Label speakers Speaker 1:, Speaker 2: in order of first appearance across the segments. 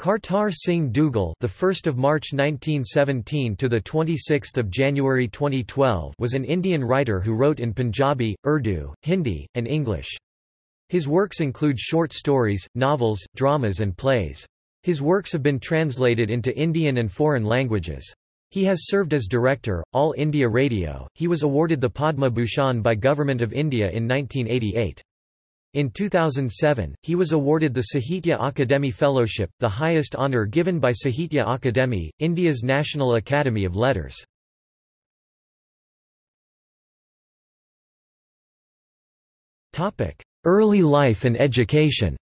Speaker 1: Kartar Singh Duggal, the 1st of March 1917 to the 26th of January 2012, was an Indian writer who wrote in Punjabi, Urdu, Hindi, and English. His works include short stories, novels, dramas and plays. His works have been translated into Indian and foreign languages. He has served as director, All India Radio. He was awarded the Padma Bhushan by Government of India in 1988. In 2007, he was awarded the Sahitya Akademi Fellowship, the highest honour given by Sahitya Akademi, India's National Academy of Letters. Early life and education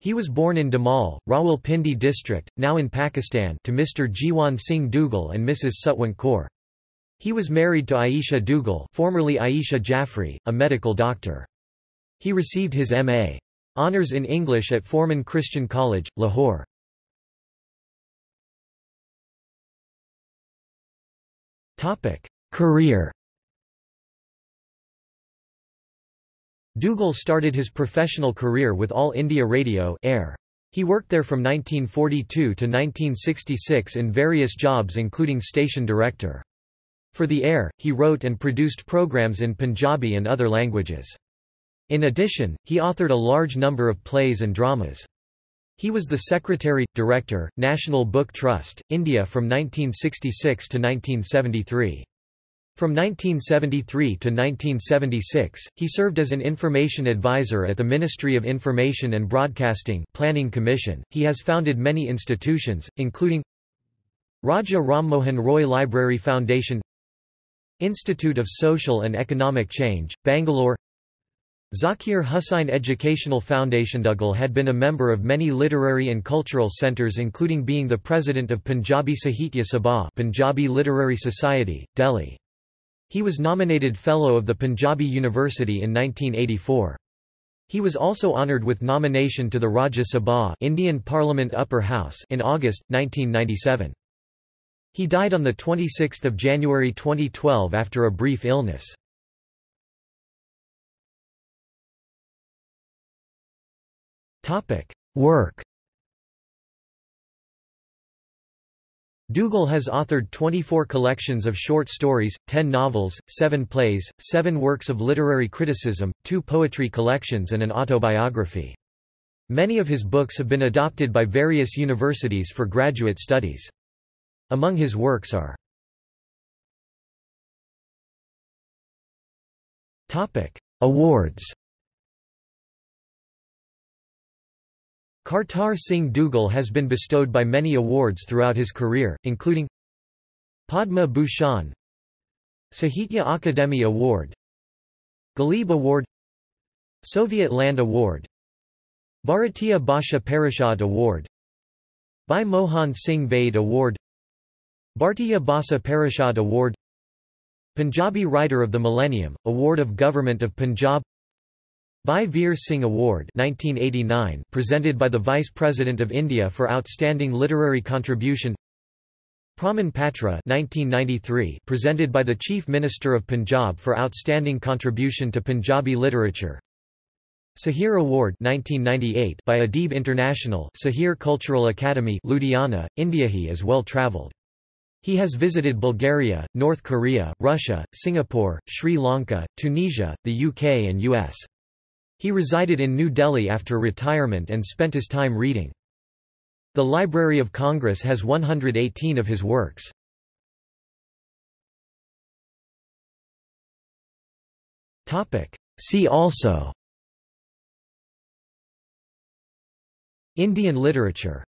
Speaker 1: He was born in Damal, Rawalpindi district, now in Pakistan to Mr. Jiwan Singh Duggal and Mrs. Sutwant Kaur. He was married to Aisha Duggal formerly Aisha Jaffrey, a medical doctor. He received his M.A. Honours in English at Forman Christian College, Lahore. Career Duggal started his professional career with All India Radio Air. He worked there from 1942 to 1966 in various jobs including station director. For the air, he wrote and produced programs in Punjabi and other languages. In addition, he authored a large number of plays and dramas. He was the Secretary, Director, National Book Trust, India from 1966 to 1973. From 1973 to 1976, he served as an information advisor at the Ministry of Information and Broadcasting Planning Commission. He has founded many institutions, including Raja Rammohan Roy Library Foundation Institute of Social and Economic Change, Bangalore Zakir Hussain Educational Foundation Duggal had been a member of many literary and cultural centres including being the president of Punjabi Sahitya Sabha Punjabi Literary Society, Delhi. He was nominated Fellow of the Punjabi University in 1984. He was also honoured with nomination to the Rajya Sabha Indian Parliament Upper House in August, 1997. He died on 26 January 2012 after a brief illness. Work Duggal has authored 24 collections of short stories, 10 novels, 7 plays, 7 works of literary criticism, 2 poetry collections and an autobiography. Many of his books have been adopted by various universities for graduate studies. Among his works are Awards Kartar Singh Duggal has been bestowed by many awards throughout his career, including Padma Bhushan Sahitya Akademi Award Ghalib Award Soviet Land Award Bharatiya Bhasha Parishad Award Bhai Mohan Singh Vaid Award Bhartiya Bhasa Parishad Award Punjabi Writer of the Millennium, Award of Government of Punjab. Bhai Veer Singh Award 1989 presented by the Vice President of India for Outstanding Literary Contribution. Praman Patra 1993 presented by the Chief Minister of Punjab for Outstanding Contribution to Punjabi Literature. Sahir Award 1998 by Adib International Sahir Cultural Academy Ludhiana, India. He is well travelled he has visited Bulgaria, North Korea, Russia, Singapore, Sri Lanka, Tunisia, the UK and US. He resided in New Delhi after retirement and spent his time reading. The Library of Congress has 118 of his works. See also Indian literature